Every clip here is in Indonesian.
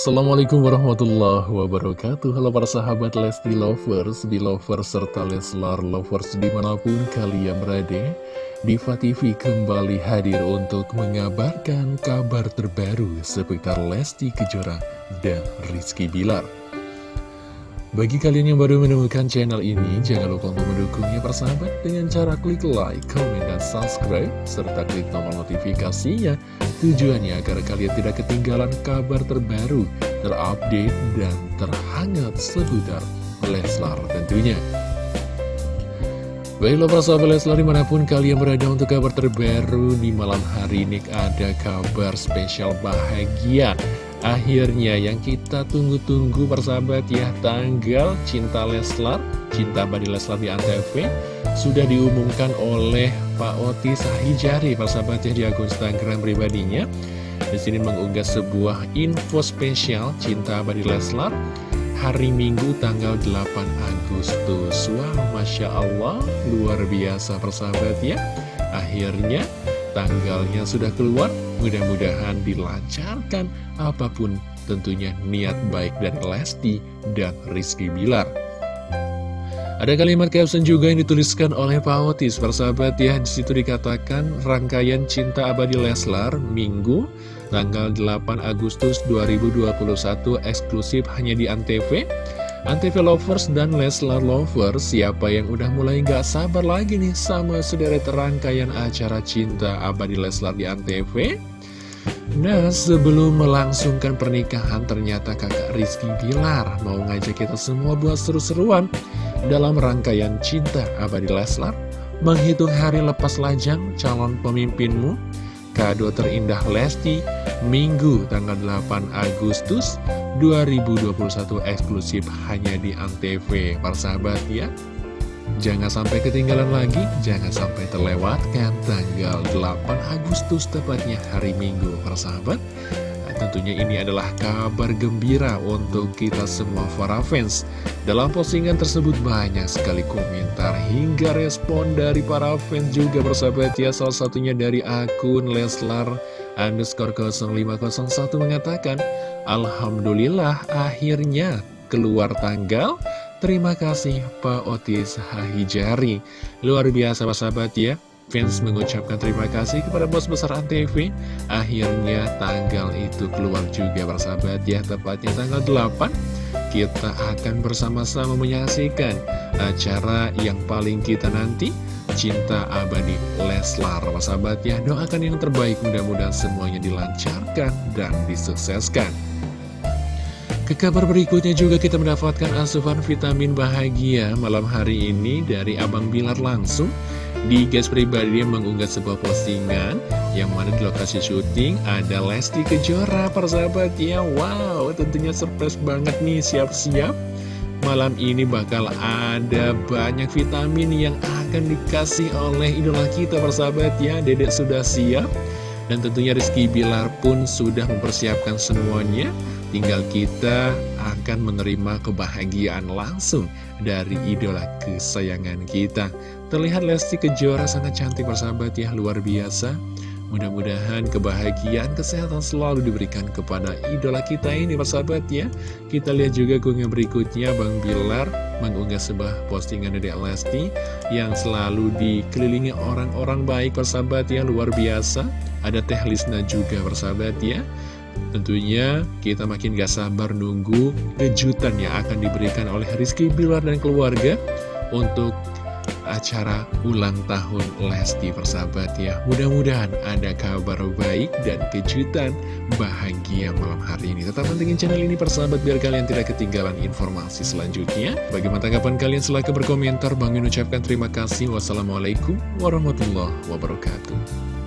Assalamualaikum warahmatullahi wabarakatuh. Halo para sahabat Lesti Lovers, Belovers, serta Leslar Lovers di mana pun kalian berada Diva TV kembali hadir untuk mengabarkan kabar terbaru seputar Lesti Kejora dan Rizky Bilar bagi kalian yang baru menemukan channel ini, jangan lupa untuk mendukungnya persahabat dengan cara klik like, comment, dan subscribe, serta klik tombol notifikasinya. Tujuannya agar kalian tidak ketinggalan kabar terbaru, terupdate, dan terhangat seputar Leslar tentunya. Baiklah para sahabat Leslar di mana pun kalian berada untuk kabar terbaru di malam hari ini ada kabar spesial bahagia Akhirnya yang kita tunggu-tunggu persahabat ya Tanggal Cinta Leslar Cinta Badi Leslar di Antv Sudah diumumkan oleh Pak Oti Sahijari persahabat ya di akun Instagram pribadinya. Di sini mengunggah sebuah info spesial Cinta Badi Leslar Hari Minggu tanggal 8 Agustus. Wow Masya Allah luar biasa persahabat ya. Akhirnya tanggalnya sudah keluar Mudah-mudahan dilancarkan apa pun tentunya niat baik dari Lesti dan Rizky Bilar. Ada kalimat caption juga yang dituliskan oleh Pak Otis, persahabat ya. Di situ dikatakan rangkaian cinta abadi Leslar Minggu tanggal 8 Agustus 2021 eksklusif hanya di Antv. Antv Lovers dan Leslar Lovers, siapa yang udah mulai gak sabar lagi nih sama sederet rangkaian acara cinta abadi Leslar di Antv? Nah, sebelum melangsungkan pernikahan, ternyata kakak Rizky Bilar mau ngajak kita semua buat seru-seruan dalam rangkaian cinta abadi Leslar, menghitung hari lepas lajang calon pemimpinmu, kado terindah Lesti, Minggu tanggal 8 Agustus 2021 eksklusif hanya di Antv. Persahabat ya Jangan sampai ketinggalan lagi, jangan sampai terlewatkan tanggal 8 Agustus tepatnya hari Minggu. Persahabat nah, Tentunya ini adalah kabar gembira untuk kita semua para fans. Dalam postingan tersebut banyak sekali komentar hingga respon dari para fans juga persahabat ya. Salah satunya dari akun Leslar underscore 0501 mengatakan Alhamdulillah akhirnya keluar tanggal. Terima kasih Pak Otis Hahijari. Luar biasa Pak sahabat ya. Fans mengucapkan terima kasih kepada bos besar Antv. Akhirnya tanggal itu keluar juga persahabat ya. Tepatnya tanggal 8 Kita akan bersama-sama menyaksikan acara yang paling kita nanti Cinta Abadi Leslar. Sahabat ya doakan yang terbaik. Mudah-mudahan semuanya dilancarkan dan disukseskan. Ke kabar berikutnya juga kita mendapatkan asupan vitamin bahagia malam hari ini dari Abang Bilar langsung. Di gas pribadi mengunggah sebuah postingan yang mana di lokasi syuting ada Lesti Kejora persahabat ya. Wow tentunya surprise banget nih siap-siap. Malam ini bakal ada banyak vitamin yang akan dikasih oleh idola kita persahabat ya dedek sudah siap dan tentunya Rizky Bilar pun sudah mempersiapkan semuanya Tinggal kita akan menerima kebahagiaan langsung dari idola kesayangan kita. Terlihat Lesti Kejora sangat cantik persahabat ya, luar biasa. Mudah-mudahan kebahagiaan, kesehatan selalu diberikan kepada idola kita ini persahabat ya. Kita lihat juga keunggah berikutnya Bang Bilar mengunggah sebuah postingan dari Lesti yang selalu dikelilingi orang-orang baik persahabat ya, luar biasa. Ada Teh Lisna juga persahabat ya. Tentunya kita makin gak sabar nunggu kejutan yang akan diberikan oleh Rizky Bilar dan keluarga untuk acara ulang tahun Lesti persahabat ya. Mudah-mudahan ada kabar baik dan kejutan bahagia malam hari ini. Tetap pentingin channel ini persahabat biar kalian tidak ketinggalan informasi selanjutnya. Bagaimana tanggapan kalian? Silahkan berkomentar. Bang ucapkan terima kasih. Wassalamualaikum warahmatullahi wabarakatuh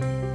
Bye.